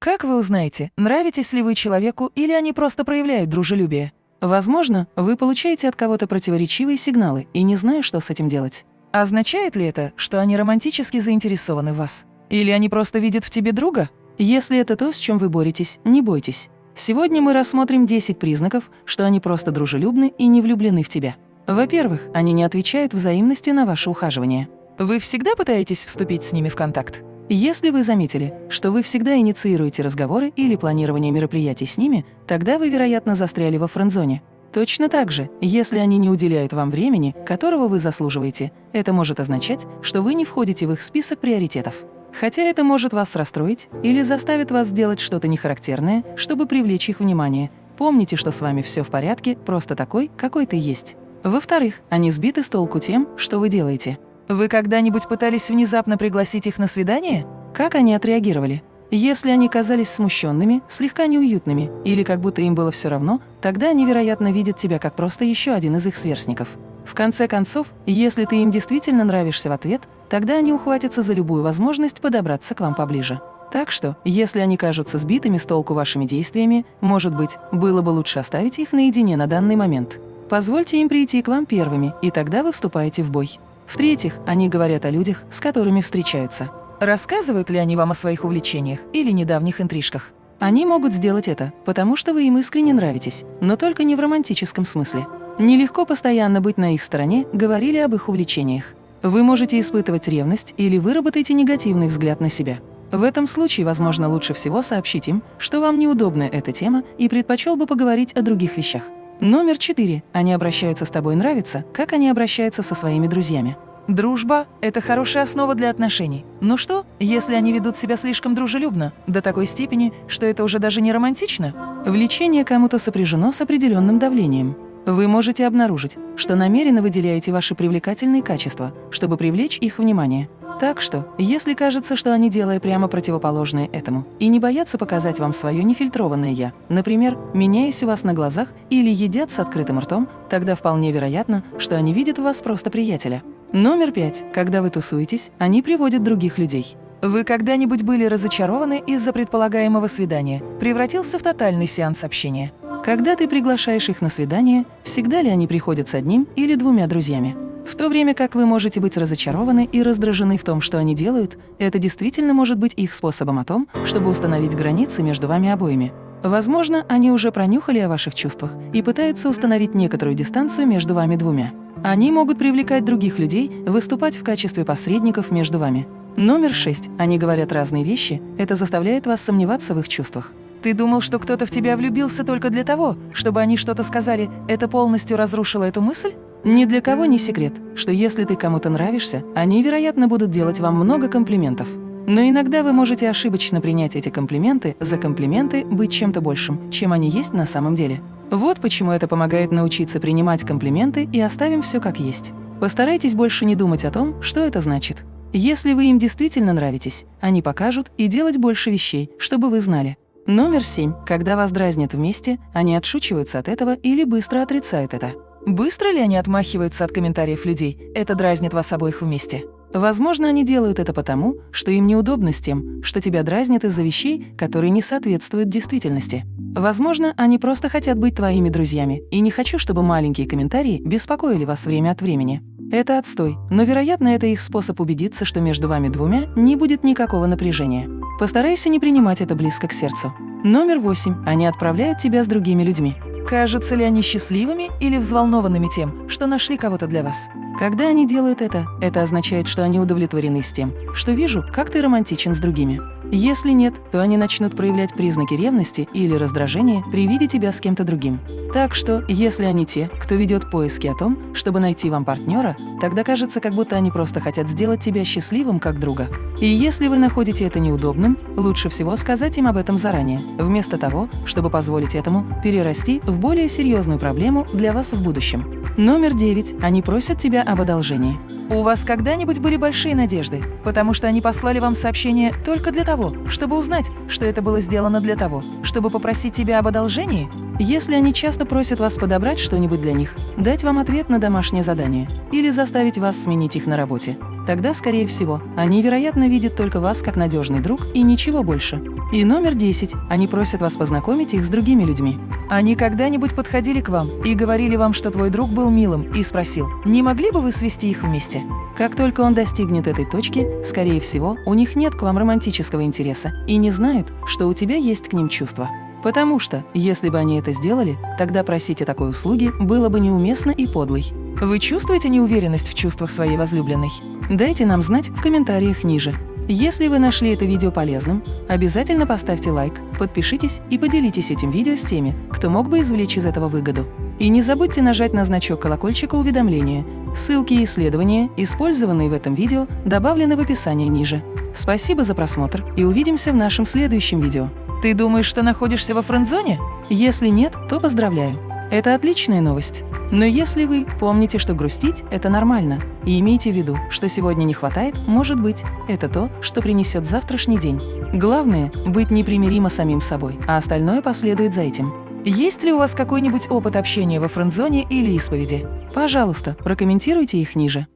Как вы узнаете, нравитесь ли вы человеку или они просто проявляют дружелюбие? Возможно, вы получаете от кого-то противоречивые сигналы и не знаю, что с этим делать. Означает ли это, что они романтически заинтересованы в вас? Или они просто видят в тебе друга? Если это то, с чем вы боретесь, не бойтесь. Сегодня мы рассмотрим 10 признаков, что они просто дружелюбны и не влюблены в тебя. Во-первых, они не отвечают взаимностью на ваше ухаживание. Вы всегда пытаетесь вступить с ними в контакт? Если вы заметили, что вы всегда инициируете разговоры или планирование мероприятий с ними, тогда вы, вероятно, застряли во френд-зоне. Точно так же, если они не уделяют вам времени, которого вы заслуживаете, это может означать, что вы не входите в их список приоритетов. Хотя это может вас расстроить или заставит вас сделать что-то нехарактерное, чтобы привлечь их внимание. Помните, что с вами все в порядке, просто такой, какой ты есть. Во-вторых, они сбиты с толку тем, что вы делаете. Вы когда-нибудь пытались внезапно пригласить их на свидание? Как они отреагировали? Если они казались смущенными, слегка неуютными или как будто им было все равно, тогда они, вероятно, видят тебя как просто еще один из их сверстников. В конце концов, если ты им действительно нравишься в ответ, тогда они ухватятся за любую возможность подобраться к вам поближе. Так что, если они кажутся сбитыми с толку вашими действиями, может быть, было бы лучше оставить их наедине на данный момент. Позвольте им прийти к вам первыми, и тогда вы вступаете в бой. В-третьих, они говорят о людях, с которыми встречаются. Рассказывают ли они вам о своих увлечениях или недавних интрижках? Они могут сделать это, потому что вы им искренне нравитесь, но только не в романтическом смысле. Нелегко постоянно быть на их стороне, говорили об их увлечениях. Вы можете испытывать ревность или выработаете негативный взгляд на себя. В этом случае, возможно, лучше всего сообщить им, что вам неудобна эта тема и предпочел бы поговорить о других вещах. Номер четыре. Они обращаются с тобой нравится, как они обращаются со своими друзьями. Дружба – это хорошая основа для отношений. Ну что, если они ведут себя слишком дружелюбно, до такой степени, что это уже даже не романтично? Влечение кому-то сопряжено с определенным давлением. Вы можете обнаружить, что намеренно выделяете ваши привлекательные качества, чтобы привлечь их внимание. Так что, если кажется, что они делают прямо противоположное этому, и не боятся показать вам свое нефильтрованное «я», например, меняясь у вас на глазах или едят с открытым ртом, тогда вполне вероятно, что они видят в вас просто приятеля. Номер пять. Когда вы тусуетесь, они приводят других людей. Вы когда-нибудь были разочарованы из-за предполагаемого свидания? Превратился в тотальный сеанс общения? Когда ты приглашаешь их на свидание, всегда ли они приходят с одним или двумя друзьями? В то время как вы можете быть разочарованы и раздражены в том, что они делают, это действительно может быть их способом о том, чтобы установить границы между вами обоими. Возможно, они уже пронюхали о ваших чувствах и пытаются установить некоторую дистанцию между вами двумя. Они могут привлекать других людей, выступать в качестве посредников между вами. Номер шесть. Они говорят разные вещи, это заставляет вас сомневаться в их чувствах. Ты думал, что кто-то в тебя влюбился только для того, чтобы они что-то сказали, это полностью разрушило эту мысль? Ни для кого не секрет, что если ты кому-то нравишься, они, вероятно, будут делать вам много комплиментов. Но иногда вы можете ошибочно принять эти комплименты за комплименты быть чем-то большим, чем они есть на самом деле. Вот почему это помогает научиться принимать комплименты и оставим все как есть. Постарайтесь больше не думать о том, что это значит. Если вы им действительно нравитесь, они покажут и делать больше вещей, чтобы вы знали. Номер семь. Когда вас дразнят вместе, они отшучиваются от этого или быстро отрицают это. Быстро ли они отмахиваются от комментариев людей? Это дразнит вас обоих вместе. Возможно, они делают это потому, что им неудобно с тем, что тебя дразнят из-за вещей, которые не соответствуют действительности. Возможно, они просто хотят быть твоими друзьями, и не хочу, чтобы маленькие комментарии беспокоили вас время от времени. Это отстой, но, вероятно, это их способ убедиться, что между вами двумя не будет никакого напряжения. Постарайся не принимать это близко к сердцу. Номер восемь. Они отправляют тебя с другими людьми. Кажутся ли они счастливыми или взволнованными тем, что нашли кого-то для вас? Когда они делают это, это означает, что они удовлетворены с тем, что вижу, как ты романтичен с другими. Если нет, то они начнут проявлять признаки ревности или раздражения при виде тебя с кем-то другим. Так что, если они те, кто ведет поиски о том, чтобы найти вам партнера, тогда кажется, как будто они просто хотят сделать тебя счастливым как друга. И если вы находите это неудобным, лучше всего сказать им об этом заранее, вместо того, чтобы позволить этому перерасти в более серьезную проблему для вас в будущем. Номер девять. Они просят тебя об одолжении. У вас когда-нибудь были большие надежды, потому что они послали вам сообщение только для того, чтобы узнать, что это было сделано для того, чтобы попросить тебя об одолжении? Если они часто просят вас подобрать что-нибудь для них, дать вам ответ на домашнее задание или заставить вас сменить их на работе, тогда, скорее всего, они, вероятно, видят только вас как надежный друг и ничего больше. И номер 10. Они просят вас познакомить их с другими людьми. Они когда-нибудь подходили к вам и говорили вам, что твой друг был милым, и спросил, не могли бы вы свести их вместе? Как только он достигнет этой точки, скорее всего, у них нет к вам романтического интереса и не знают, что у тебя есть к ним чувства. Потому что, если бы они это сделали, тогда просить о такой услуге было бы неуместно и подлой. Вы чувствуете неуверенность в чувствах своей возлюбленной? Дайте нам знать в комментариях ниже. Если вы нашли это видео полезным, обязательно поставьте лайк, подпишитесь и поделитесь этим видео с теми, кто мог бы извлечь из этого выгоду. И не забудьте нажать на значок колокольчика уведомления. Ссылки и исследования, использованные в этом видео, добавлены в описании ниже. Спасибо за просмотр и увидимся в нашем следующем видео. Ты думаешь, что находишься во френд-зоне? Если нет, то поздравляю. Это отличная новость. Но если вы помните, что грустить – это нормально, и имейте в виду, что сегодня не хватает, может быть, это то, что принесет завтрашний день. Главное – быть непримиримо самим собой, а остальное последует за этим. Есть ли у вас какой-нибудь опыт общения во френд-зоне или исповеди? Пожалуйста, прокомментируйте их ниже.